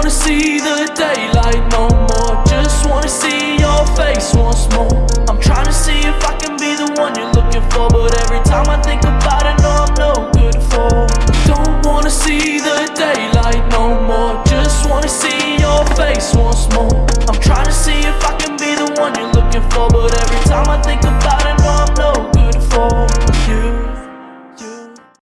wanna see the daylight no more. Just wanna see your face once more. I'm trying to see if I can be the one you're looking for But every time I think about it, no, I'm no good for. Don't wanna see the daylight no more. Just wanna see your face once more. I'm trying to see if I can be the one you're looking for But